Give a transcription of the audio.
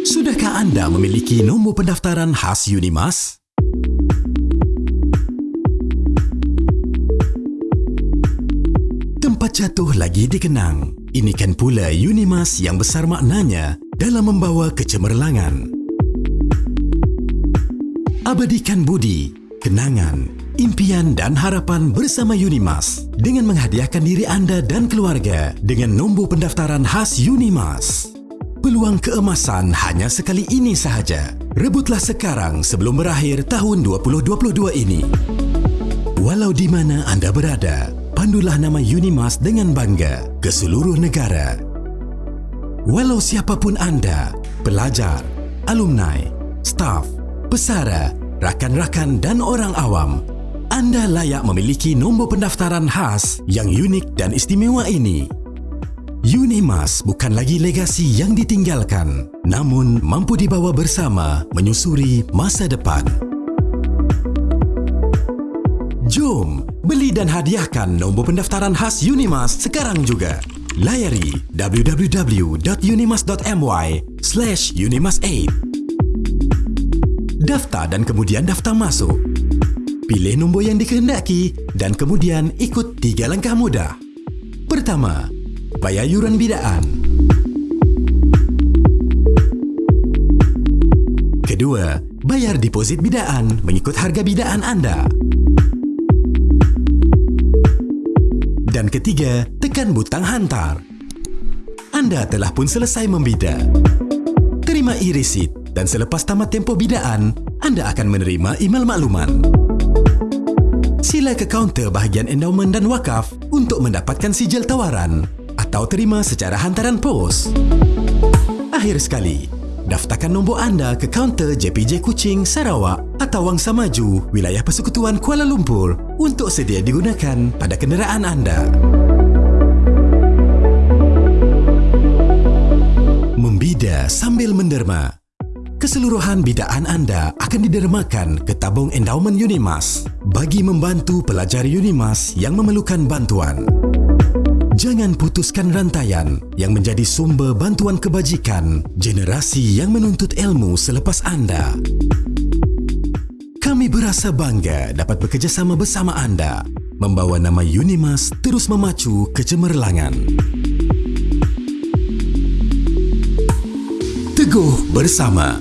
Sudahkah anda memiliki nombor pendaftaran khas Unimas? Tempat jatuh lagi dikenang. Ini kan pula Unimas yang besar maknanya dalam membawa kecemerlangan. Abadikan budi, kenangan, impian dan harapan bersama Unimas dengan menghadiahkan diri anda dan keluarga dengan nombor pendaftaran khas Unimas. Peluang keemasan hanya sekali ini sahaja. Rebutlah sekarang sebelum berakhir tahun 2022 ini. Walau di mana anda berada, pandulah nama Unimas dengan bangga ke seluruh negara. Walau siapapun anda, pelajar, alumni, staf, pesara, rakan-rakan dan orang awam, anda layak memiliki nombor pendaftaran khas yang unik dan istimewa ini. Unimas bukan lagi legasi yang ditinggalkan, namun mampu dibawa bersama menyusuri masa depan. Jom, beli dan hadiahkan nombor pendaftaran khas Unimas sekarang juga. Layari www.unimas.my slash unimas8. Daftar dan kemudian daftar masuk. Pilih nombor yang dikehendaki dan kemudian ikut tiga langkah mudah. Pertama, bayar yuran bidaan. Kedua, bayar deposit bidaan mengikut harga bidaan anda. Dan ketiga, tekan butang hantar. Anda telah pun selesai membida. Terima e-receipt dan selepas tamat tempoh bidaan, anda akan menerima email makluman. Sila ke kaunter bahagian endowment dan wakaf untuk mendapatkan sijil tawaran atau terima secara hantaran pos. Akhir sekali, daftarkan nombor anda ke kaunter JPJ Kuching, Sarawak atau Wangsa Maju, wilayah Persekutuan Kuala Lumpur untuk sedia digunakan pada kenderaan anda. Membida sambil menderma. Keseluruhan bidaan anda akan didermakan ke tabung endowment Unimas bagi membantu pelajar Unimas yang memerlukan bantuan. Jangan putuskan rantaian yang menjadi sumber bantuan kebajikan generasi yang menuntut ilmu selepas anda. Kami berasa bangga dapat bekerjasama bersama anda membawa nama Unimas terus memacu kecemerlangan. Teguh bersama